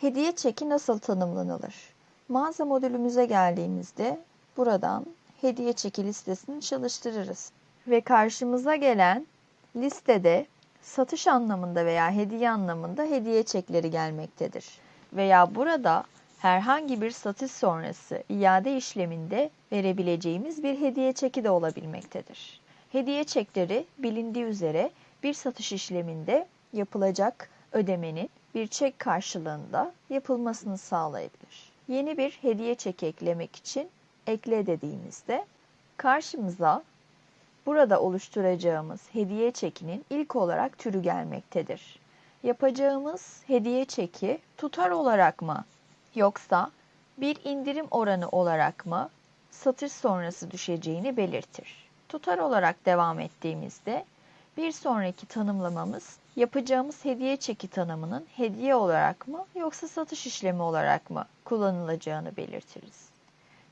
Hediye çeki nasıl tanımlanılır? Mağaza modülümüze geldiğimizde buradan hediye çeki listesini çalıştırırız. Ve karşımıza gelen listede satış anlamında veya hediye anlamında hediye çekleri gelmektedir. Veya burada herhangi bir satış sonrası iade işleminde verebileceğimiz bir hediye çeki de olabilmektedir. Hediye çekleri bilindiği üzere bir satış işleminde yapılacak ödemenin bir çek karşılığında yapılmasını sağlayabilir. Yeni bir hediye çeki eklemek için ekle dediğimizde karşımıza burada oluşturacağımız hediye çekinin ilk olarak türü gelmektedir. Yapacağımız hediye çeki tutar olarak mı yoksa bir indirim oranı olarak mı satış sonrası düşeceğini belirtir. Tutar olarak devam ettiğimizde bir sonraki tanımlamamız yapacağımız hediye çeki tanımının hediye olarak mı yoksa satış işlemi olarak mı kullanılacağını belirtiriz.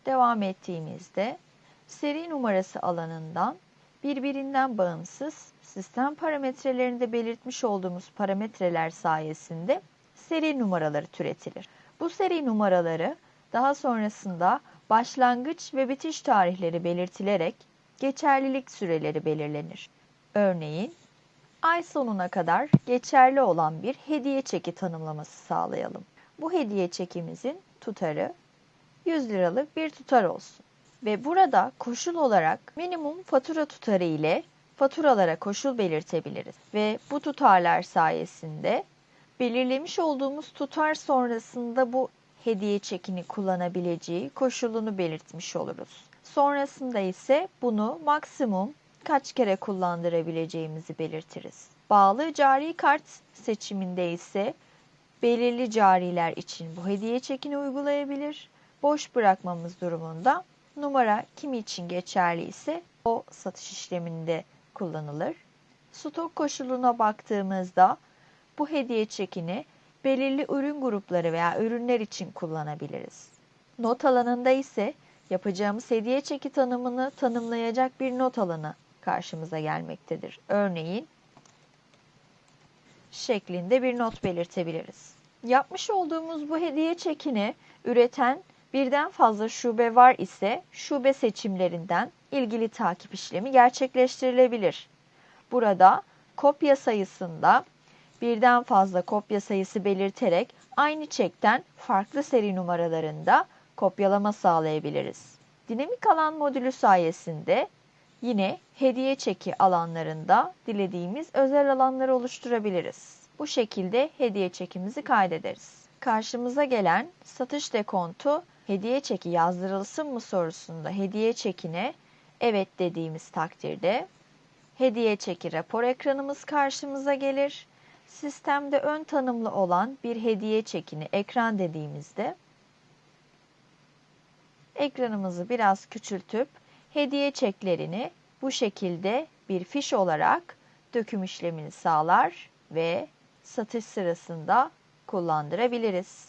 Devam ettiğimizde seri numarası alanından birbirinden bağımsız sistem parametrelerinde belirtmiş olduğumuz parametreler sayesinde seri numaraları türetilir. Bu seri numaraları daha sonrasında başlangıç ve bitiş tarihleri belirtilerek geçerlilik süreleri belirlenir. Örneğin ay sonuna kadar geçerli olan bir hediye çeki tanımlaması sağlayalım. Bu hediye çekimizin tutarı 100 liralık bir tutar olsun. Ve burada koşul olarak minimum fatura tutarı ile faturalara koşul belirtebiliriz. Ve bu tutarlar sayesinde belirlemiş olduğumuz tutar sonrasında bu hediye çekini kullanabileceği koşulunu belirtmiş oluruz. Sonrasında ise bunu maksimum kaç kere kullandırabileceğimizi belirtiriz. Bağlı cari kart seçiminde ise belirli cariler için bu hediye çekini uygulayabilir. Boş bırakmamız durumunda numara kimi için geçerli ise o satış işleminde kullanılır. Stok koşuluna baktığımızda bu hediye çekini belirli ürün grupları veya ürünler için kullanabiliriz. Not alanında ise yapacağımız hediye çeki tanımını tanımlayacak bir not alanı karşımıza gelmektedir. Örneğin şeklinde bir not belirtebiliriz. Yapmış olduğumuz bu hediye çekini üreten birden fazla şube var ise şube seçimlerinden ilgili takip işlemi gerçekleştirilebilir. Burada kopya sayısında birden fazla kopya sayısı belirterek aynı çekten farklı seri numaralarında kopyalama sağlayabiliriz. Dinamik alan modülü sayesinde yine hediye çeki alanlarında dilediğimiz özel alanları oluşturabiliriz. Bu şekilde hediye çekimizi kaydederiz. Karşımıza gelen satış dekontu hediye çeki yazdırılsın mı sorusunda hediye çekine evet dediğimiz takdirde hediye çeki rapor ekranımız karşımıza gelir. Sistemde ön tanımlı olan bir hediye çekini ekran dediğimizde ekranımızı biraz küçültüp hediye çeklerini bu şekilde bir fiş olarak döküm işlemini sağlar ve satış sırasında kullandırabiliriz.